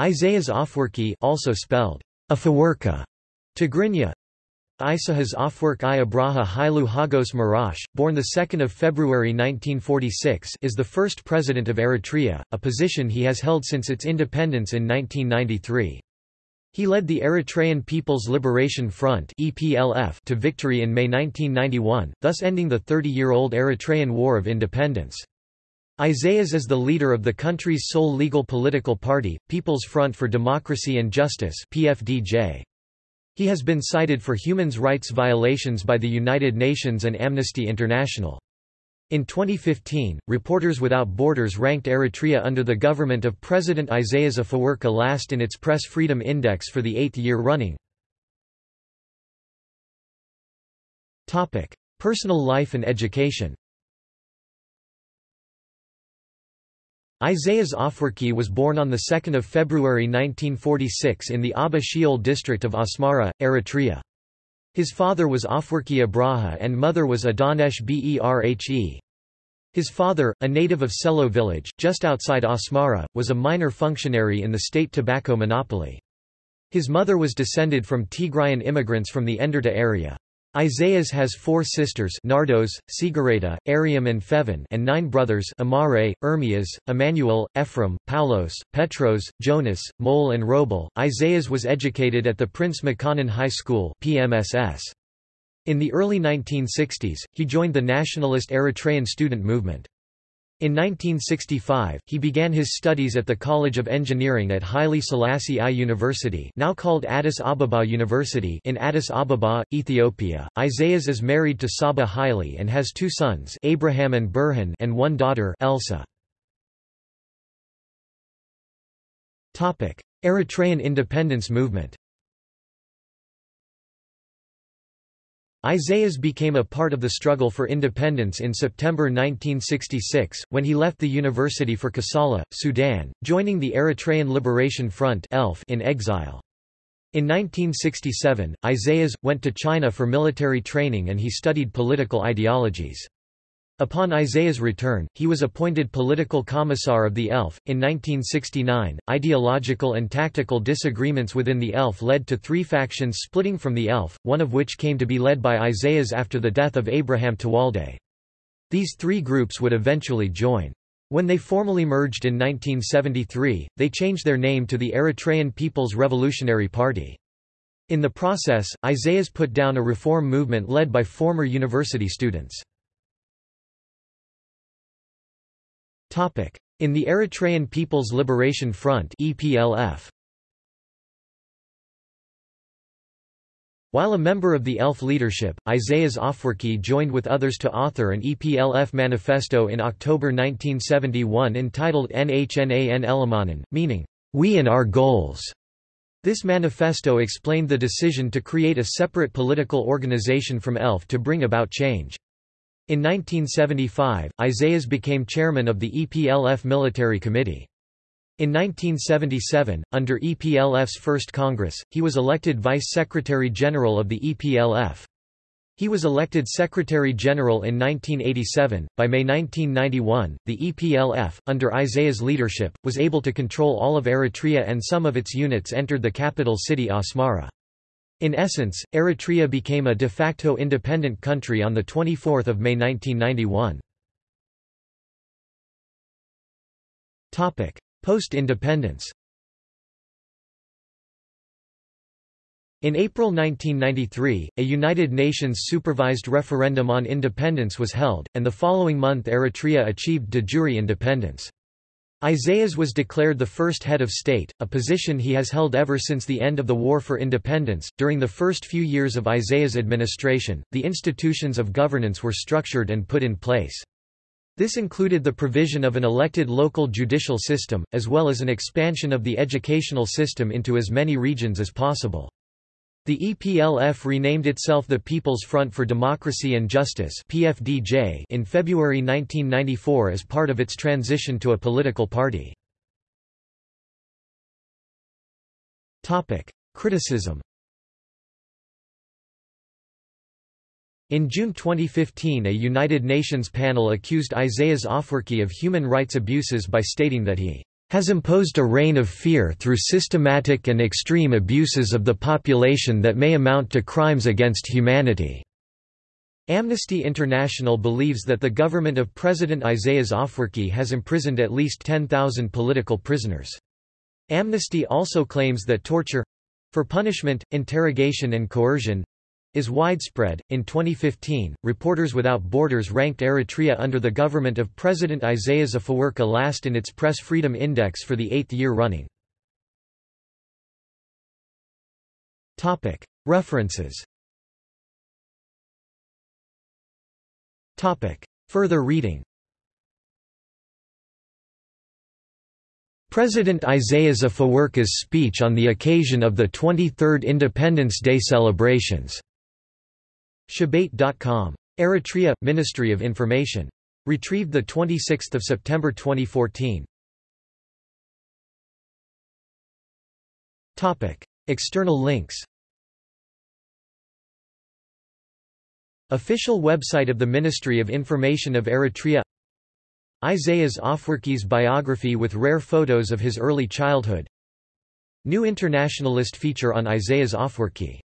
Isaias Afwerki also spelled Afewerki, Tigrinya, Isahas Afwerk Abraha Hailu Hagos Marash, born 2 February 1946 is the first president of Eritrea, a position he has held since its independence in 1993. He led the Eritrean People's Liberation Front EPLF to victory in May 1991, thus ending the 30-year-old Eritrean War of Independence. Isaias is the leader of the country's sole legal political party, People's Front for Democracy and Justice PFDJ. He has been cited for human rights violations by the United Nations and Amnesty International. In 2015, Reporters Without Borders ranked Eritrea under the government of President Isaias Afewerki last in its Press Freedom Index for the eighth year running. Personal life and education Isaias Afwerki was born on 2 February 1946 in the Aba Shawl district of Asmara, Eritrea. His father was Afwerki Abraha and mother was Adanesh Berhe. His father, a native of Selo village, just outside Asmara, was a minor functionary in the state tobacco monopoly. His mother was descended from Tigrayan immigrants from the Enderta area. Isaias has four sisters Nardos, Sigareta, Ariam and Fevin and nine brothers Amare, Ermias, Emmanuel, Ephraim, Paulos, Petros, Jonas, Mole and Robel. Isaias was educated at the Prince Makonnen High School PMSS. In the early 1960s, he joined the nationalist Eritrean student movement. In 1965, he began his studies at the College of Engineering at Haile Selassie I University now called Addis Ababa University in Addis Ababa, Ethiopia. Isaias is married to Saba Haile and has two sons Abraham and Burhan and one daughter Elsa. Topic: Eritrean independence movement Isaias became a part of the struggle for independence in September 1966, when he left the university for Kassala, Sudan, joining the Eritrean Liberation Front in exile. In 1967, Isaias, went to China for military training and he studied political ideologies. Upon Isaias return, he was appointed political commissar of the ELF. In 1969, ideological and tactical disagreements within the ELF led to three factions splitting from the ELF, one of which came to be led by Isaias after the death of Abraham Tewolde. These three groups would eventually join. When they formally merged in 1973, they changed their name to the Eritrean People's Revolutionary Party. In the process, Isaias put down a reform movement led by former university students. In the Eritrean People's Liberation Front EPLF. While a member of the ELF leadership, Isaias Afwerki joined with others to author an EPLF manifesto in October 1971 entitled NHNAN Elamanan, meaning, We and Our Goals. This manifesto explained the decision to create a separate political organization from ELF to bring about change. In 1975, Isaias became chairman of the EPLF Military Committee. In 1977, under EPLF's first Congress, he was elected Vice Secretary General of the EPLF. He was elected Secretary General in 1987. By May 1991, the EPLF, under Isaias' leadership, was able to control all of Eritrea and some of its units entered the capital city Asmara. In essence, Eritrea became a de facto independent country on 24 May 1991. Post-independence In April 1993, a United Nations supervised referendum on independence was held, and the following month Eritrea achieved de jure independence. Isaias was declared the first head of state, a position he has held ever since the end of the War for Independence. During the first few years of Isaias' administration, the institutions of governance were structured and put in place. This included the provision of an elected local judicial system, as well as an expansion of the educational system into as many regions as possible. The EPLF renamed itself the People's Front for Democracy and Justice (PFDJ) in February 1994 as part of its transition to a political party. Topic: Criticism. In June 2015 a United Nations panel accused Isaias Afwerki of human rights abuses by stating that he has imposed a reign of fear through systematic and extreme abuses of the population that may amount to crimes against humanity." Amnesty International believes that the government of President Isaias Afwerki has imprisoned at least 10,000 political prisoners. Amnesty also claims that torture—for punishment, interrogation and coercion, is widespread. In 2015, Reporters Without Borders ranked Eritrea under the government of President Isaias Afwerki last in its Press Freedom Index for the eighth year running. References Further reading President Isaias Afwerki's speech on the occasion of the 23rd Independence Day celebrations. Shabait.com. Eritrea – Ministry of Information. Retrieved 26 September 2014. External links Official website of the Ministry of Information of Eritrea Isaias Afwerki's biography with rare photos of his early childhood New Internationalist feature on Isaias Afwerki